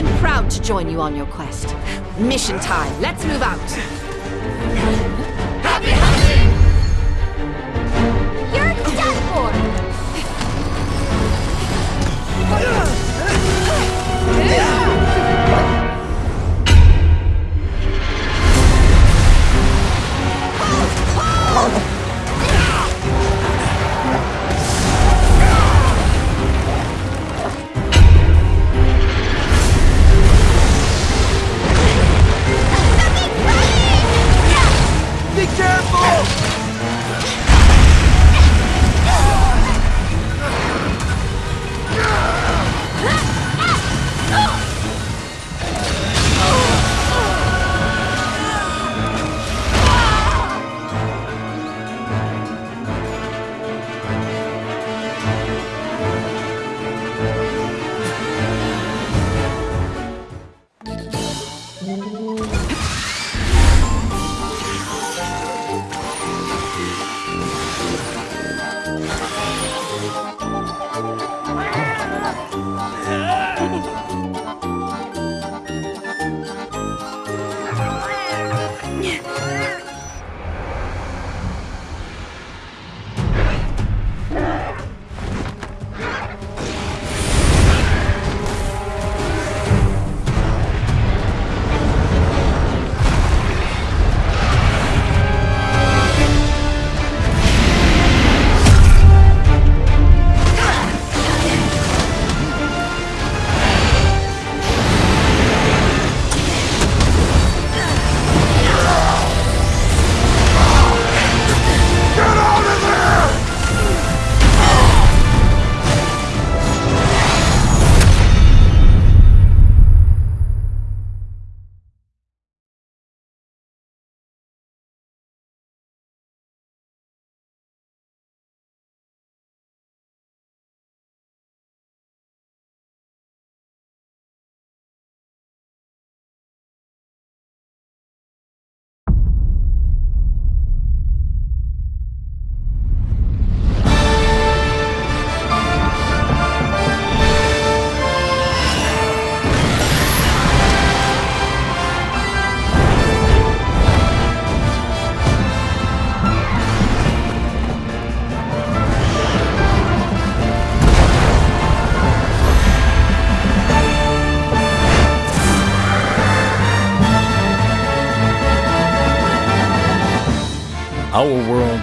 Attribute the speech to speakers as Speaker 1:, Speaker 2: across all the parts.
Speaker 1: I'm proud to join you on your quest. Mission time. Let's move out.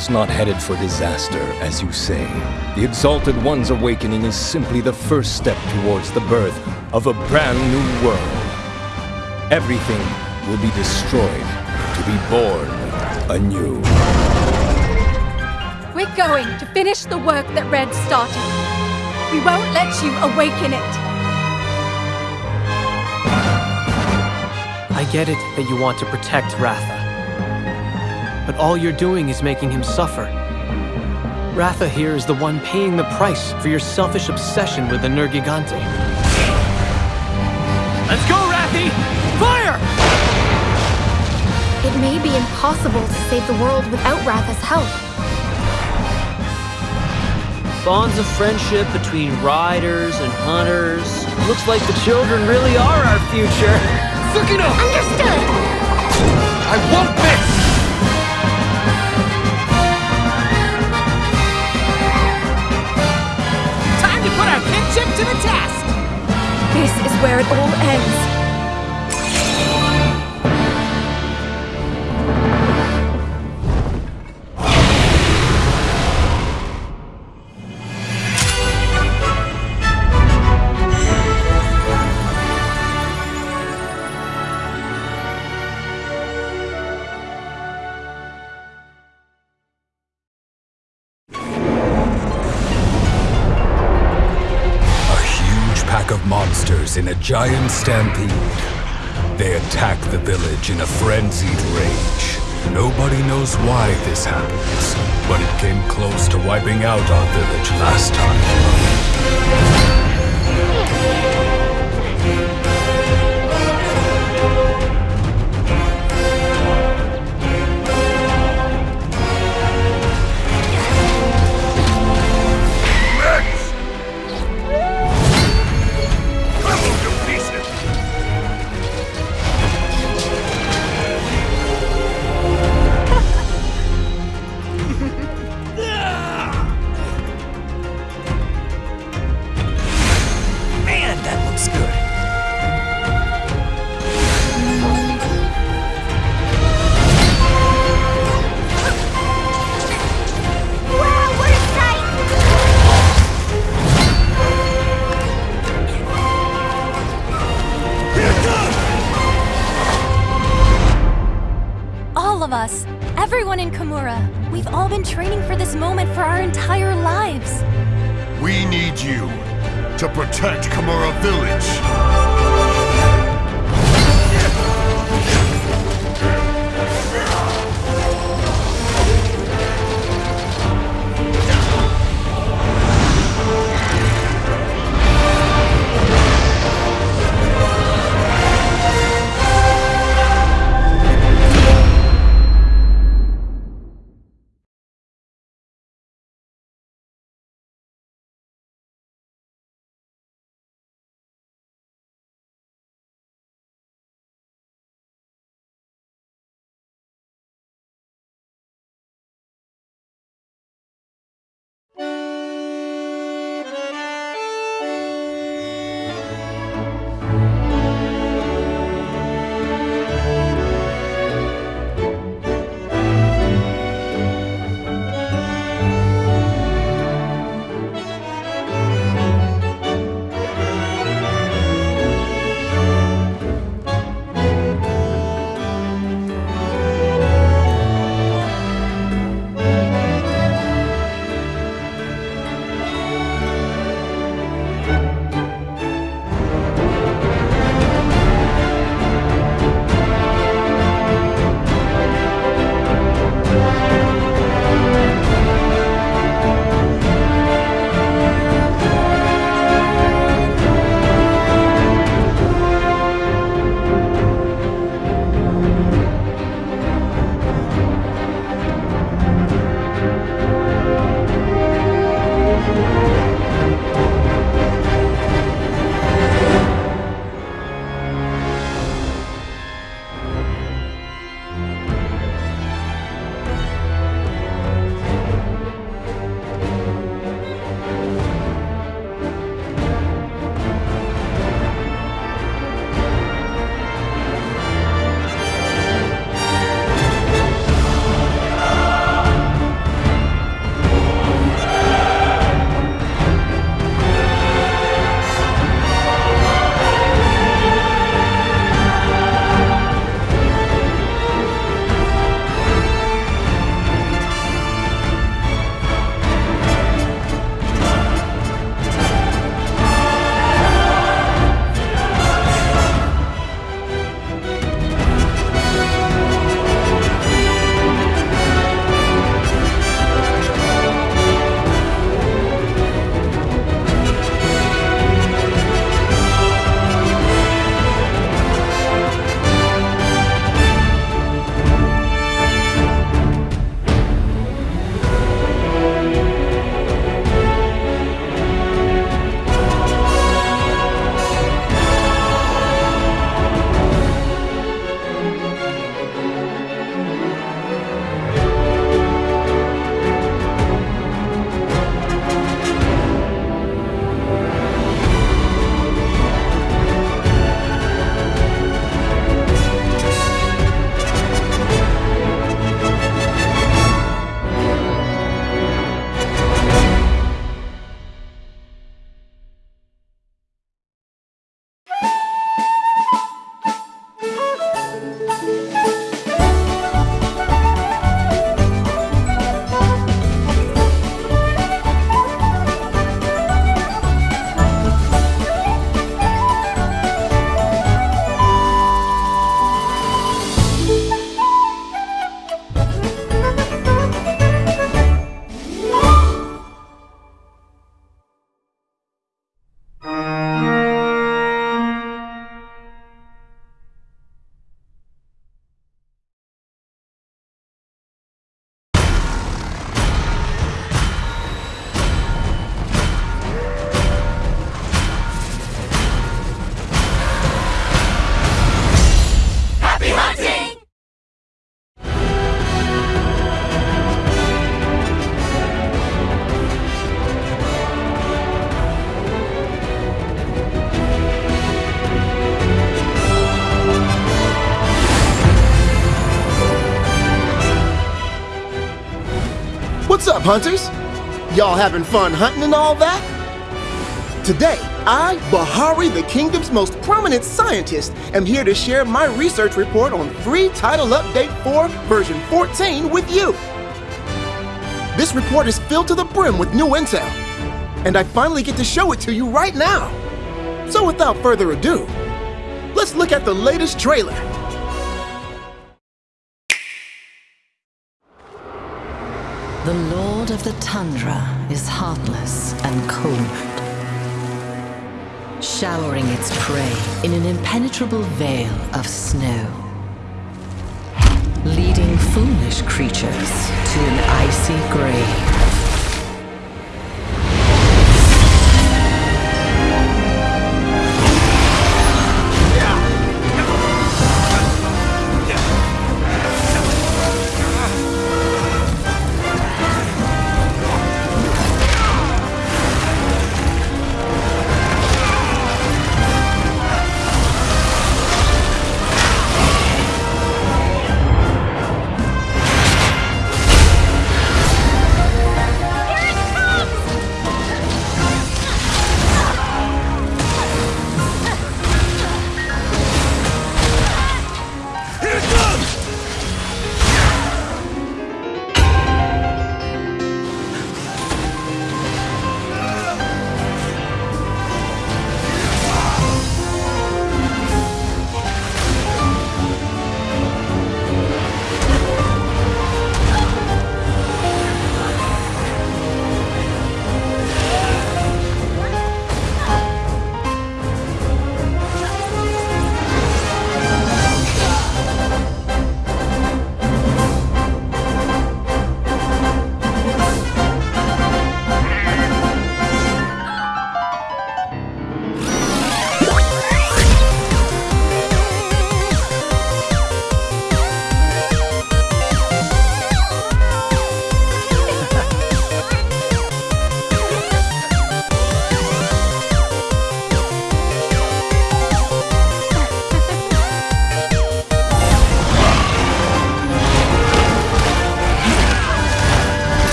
Speaker 2: Is not headed for disaster, as you say. The Exalted One's awakening is simply the first step towards the birth of a brand new world. Everything will be destroyed to be born anew.
Speaker 3: We're going to finish the work that Red started. We won't let you awaken it.
Speaker 4: I get it that you want to protect Ratha. But all you're doing is making him suffer. Ratha here is the one paying the price for your selfish obsession with the Nergigante. Let's go, Rathy! Fire!
Speaker 5: It may be impossible to save the world without Ratha's help.
Speaker 6: Bonds of friendship between riders and hunters. Looks like the children really are our future.
Speaker 7: Sukino!
Speaker 5: Understood!
Speaker 7: I won't miss!
Speaker 3: Where it all ends.
Speaker 8: Giant stampede. They attack the village in a frenzied rage. Nobody knows why this happens, but it came close to wiping out our village last time.
Speaker 9: Been training for this moment for our entire lives.
Speaker 10: We need you to protect Kamura Village.
Speaker 11: Up, hunters? Y'all having fun hunting and all that? Today, I, Bahari, the kingdom's most prominent scientist, am here to share my research report on Free Title Update 4 version 14 with you. This report is filled to the brim with new intel, and I finally get to show it to you right now. So without further ado, let's look at the latest trailer.
Speaker 12: The Lord of the Tundra is heartless and cold, showering its prey in an impenetrable veil of snow, leading foolish creatures to an icy grave.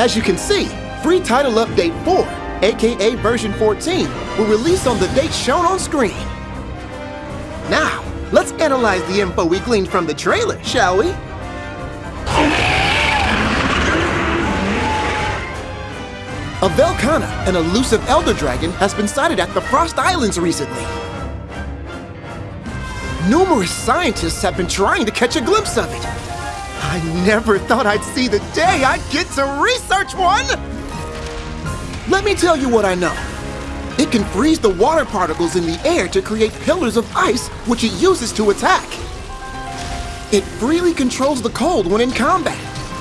Speaker 11: As you can see, Free Title Update 4, aka version 14, will release on the date shown on screen. Now, let's analyze the info we gleaned from the trailer, shall we? A Velkhana, an elusive elder dragon, has been sighted at the Frost Islands recently. Numerous scientists have been trying to catch a glimpse of it. I never thought I'd see the day I'd get to research one! Let me tell you what I know. It can freeze the water particles in the air to create pillars of ice, which it uses to attack. It freely controls the cold when in combat.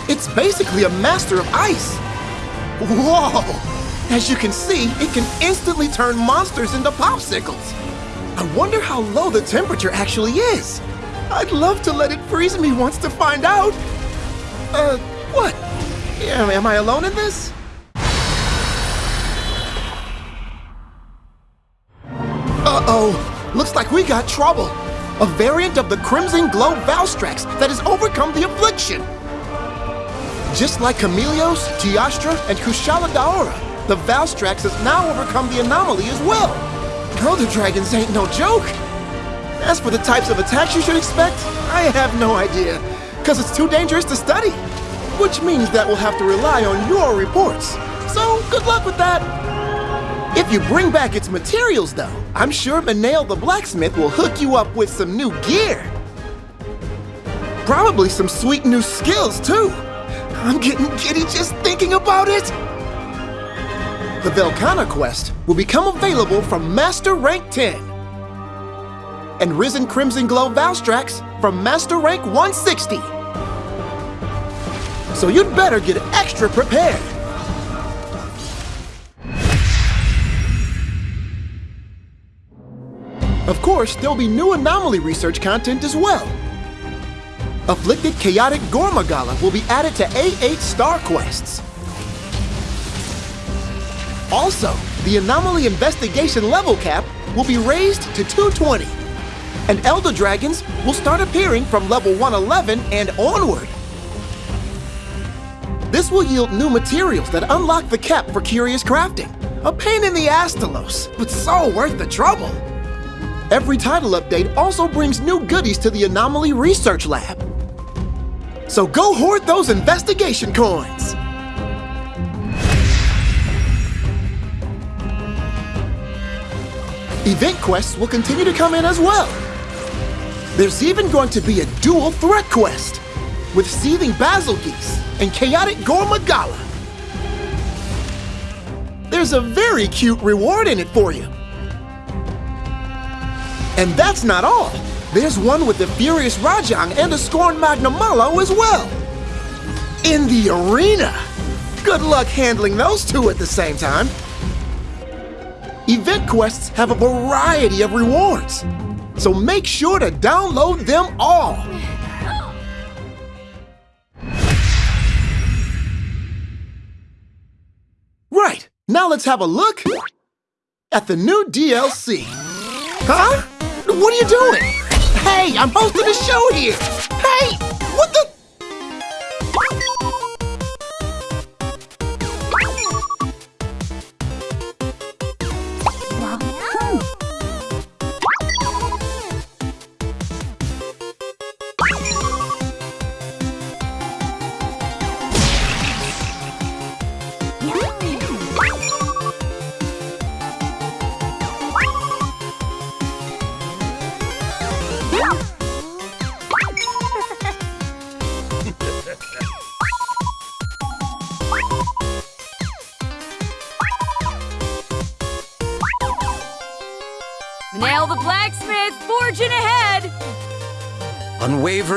Speaker 11: It's basically a master of ice. Whoa! As you can see, it can instantly turn monsters into popsicles. I wonder how low the temperature actually is. I'd love to let it freeze me once to find out. Uh, what? Am, am I alone in this? Uh-oh. Looks like we got trouble. A variant of the Crimson Glow Valstrax that has overcome the affliction. Just like Chameleos, Teostra, and Kushala Daora, the Valstrax has now overcome the anomaly as well. Elder Dragons ain't no joke. As for the types of attacks you should expect, I have no idea, because it's too dangerous to study. Which means that we'll have to rely on your reports. So, good luck with that. If you bring back its materials, though, I'm sure Minayle the blacksmith will hook you up with some new gear. Probably some sweet new skills, too. I'm getting giddy just thinking about it. The Velkhana quest will become available from Master Rank 10 and Risen Crimson Glow Valstrax from Master Rank 160. So you'd better get extra prepared. Of course, there'll be new anomaly research content as well. Afflicted Chaotic Gore Magala will be added to A8 Star Quests. Also, the Anomaly Investigation level cap will be raised to 220. And Elder Dragons will start appearing from level 111 and onward. This will yield new materials that unlock the cap for Curious Crafting. A pain in the Astalos, but so worth the trouble. Every title update also brings new goodies to the Anomaly Research Lab. So go hoard those investigation coins! Event quests will continue to come in as well. There's even going to be a dual threat quest with Seething Bazelgeuse and Chaotic Gore Magala. There's a very cute reward in it for you. And that's not all. There's one with the Furious Rajang and a Scorn Magnamalo as well. In the arena. Good luck handling those two at the same time. Event quests have a variety of rewards, so make sure to download them all. Right, now let's have a look at the new DLC. Huh? What are you doing? Hey, I'm hosting a show here. Hey, what the?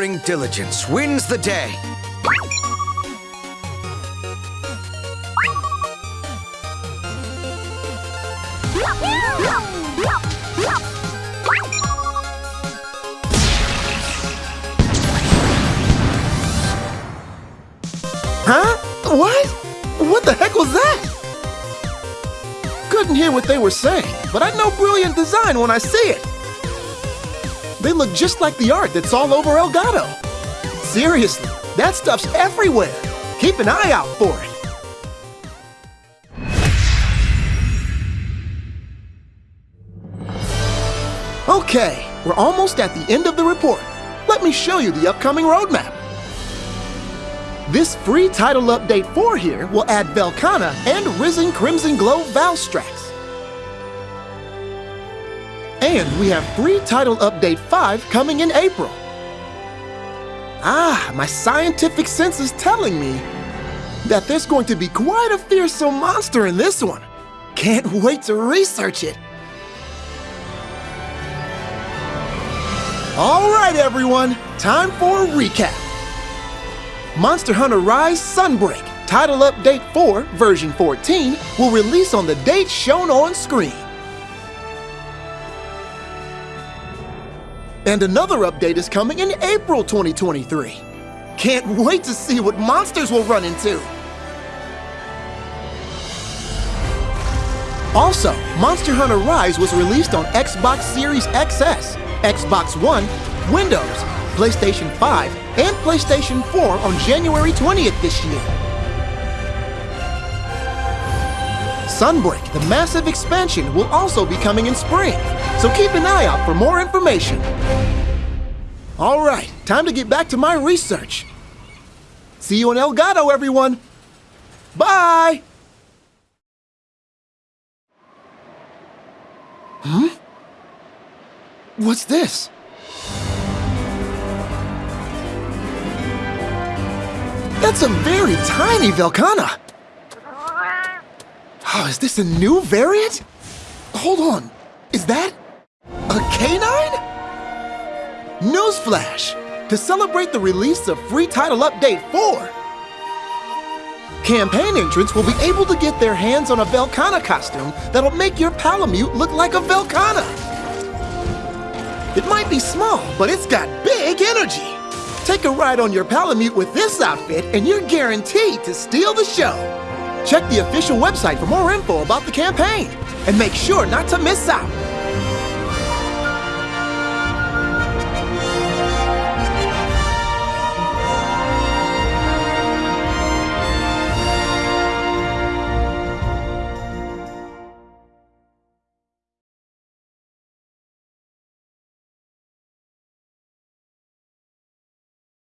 Speaker 13: Unwavering diligence wins the day.
Speaker 11: Huh? What? What the heck was that? Couldn't hear what they were saying, but I know brilliant design when I see it. They look just like the art that's all over Elgado. Seriously, that stuff's everywhere. Keep an eye out for it. Okay, we're almost at the end of the report. Let me show you the upcoming roadmap. This free title update 4 here will add Velkhana and Risen Crimson Glow Valstrax. And we have free title update 5 coming in April. Ah, my scientific sense is telling me that there's going to be quite a fearsome monster in this one. Can't wait to research it. All right, everyone, time for a recap. Monster Hunter Rise Sunbreak, Title Update 4, version 14, will release on the date shown on screen. And another update is coming in April 2023. Can't wait to see what monsters we'll run into. Also, Monster Hunter Rise was released on Xbox Series XS, Xbox One, Windows, PlayStation 5, and PlayStation 4 on January 20th this year. Sunbreak, the massive expansion, will also be coming in spring, so keep an eye out for more information. All right, time to get back to my research. See you in Elgado, everyone. Bye! Hmm? What's this? That's a very tiny Velkhana. Oh, is this a new variant? Hold on, is that a canine? Newsflash! To celebrate the release of Free Title Update 4, campaign entrants will be able to get their hands on a Velkhana costume that'll make your Palamute look like a Velkhana. It might be small, but it's got big energy. Take a ride on your Palamute with this outfit and you're guaranteed to steal the show. Check the official website for more info about the campaign. And make sure not to miss out.